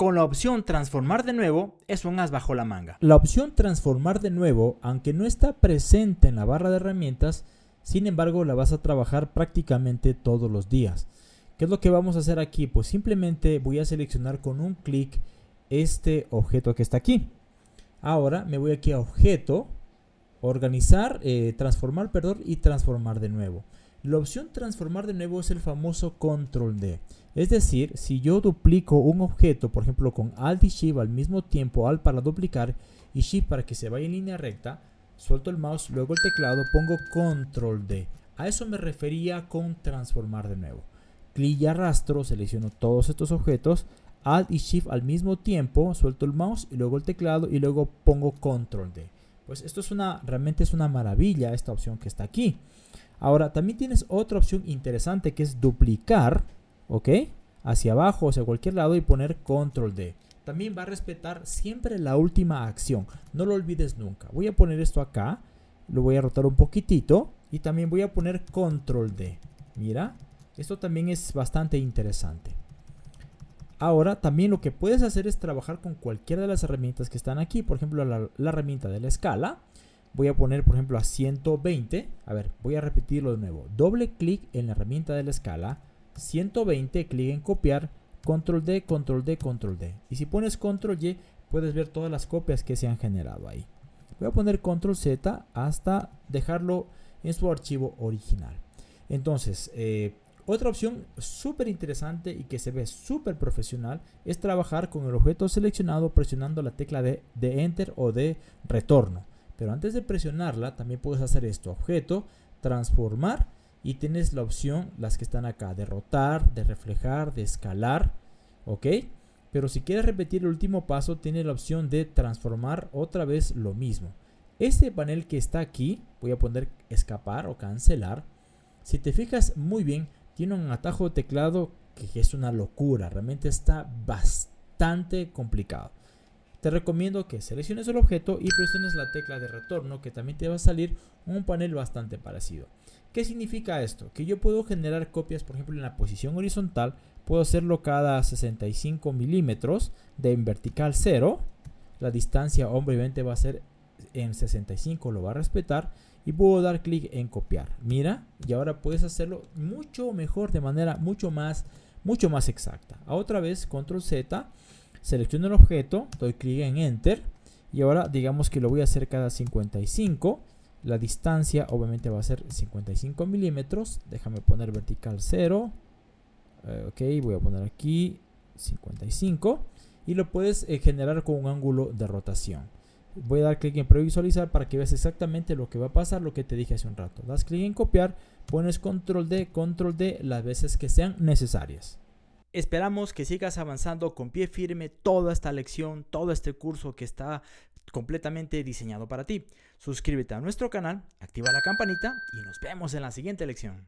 con la opción transformar de nuevo es un as bajo la manga. La opción transformar de nuevo, aunque no está presente en la barra de herramientas, sin embargo la vas a trabajar prácticamente todos los días. ¿Qué es lo que vamos a hacer aquí? Pues simplemente voy a seleccionar con un clic este objeto que está aquí. Ahora me voy aquí a objeto, organizar, eh, transformar, perdón, y transformar de nuevo. La opción transformar de nuevo es el famoso control D. Es decir, si yo duplico un objeto, por ejemplo con Alt y Shift al mismo tiempo, Alt para duplicar y Shift para que se vaya en línea recta, suelto el mouse, luego el teclado, pongo control D. A eso me refería con transformar de nuevo. Clic y arrastro, selecciono todos estos objetos, Alt y Shift al mismo tiempo, suelto el mouse y luego el teclado y luego pongo control D. Pues esto es una, realmente es una maravilla esta opción que está aquí. Ahora, también tienes otra opción interesante que es duplicar, ¿ok? Hacia abajo, hacia cualquier lado y poner control D. También va a respetar siempre la última acción. No lo olvides nunca. Voy a poner esto acá. Lo voy a rotar un poquitito. Y también voy a poner control D. Mira, esto también es bastante interesante. Ahora, también lo que puedes hacer es trabajar con cualquiera de las herramientas que están aquí. Por ejemplo, la, la herramienta de la escala. Voy a poner por ejemplo a 120 a ver voy a repetirlo de nuevo. Doble clic en la herramienta de la escala. 120 clic en copiar. Control D control D control D. Y si pones control Y puedes ver todas las copias que se han generado ahí. Voy a poner control Z hasta dejarlo en su archivo original. Entonces eh, otra opción súper interesante y que se ve súper profesional es trabajar con el objeto seleccionado presionando la tecla de, de enter o de retorno pero antes de presionarla, también puedes hacer esto, objeto, transformar y tienes la opción, las que están acá, de rotar, de reflejar, de escalar, ¿ok? Pero si quieres repetir el último paso, tiene la opción de transformar otra vez lo mismo. Este panel que está aquí, voy a poner escapar o cancelar. Si te fijas muy bien, tiene un atajo de teclado que es una locura, realmente está bastante complicado te recomiendo que selecciones el objeto y presiones la tecla de retorno que también te va a salir un panel bastante parecido. ¿Qué significa esto? Que yo puedo generar copias, por ejemplo, en la posición horizontal, puedo hacerlo cada 65 milímetros de en vertical 0. La distancia obviamente va a ser en 65, lo va a respetar. Y puedo dar clic en copiar. Mira, y ahora puedes hacerlo mucho mejor, de manera mucho más, mucho más exacta. Otra vez, control Z Selecciono el objeto, doy clic en Enter y ahora digamos que lo voy a hacer cada 55. La distancia obviamente va a ser 55 milímetros. Déjame poner vertical 0. Eh, ok, voy a poner aquí 55. Y lo puedes eh, generar con un ángulo de rotación. Voy a dar clic en previsualizar para que veas exactamente lo que va a pasar, lo que te dije hace un rato. Das clic en copiar, pones control D, control D las veces que sean necesarias. Esperamos que sigas avanzando con pie firme toda esta lección, todo este curso que está completamente diseñado para ti. Suscríbete a nuestro canal, activa la campanita y nos vemos en la siguiente lección.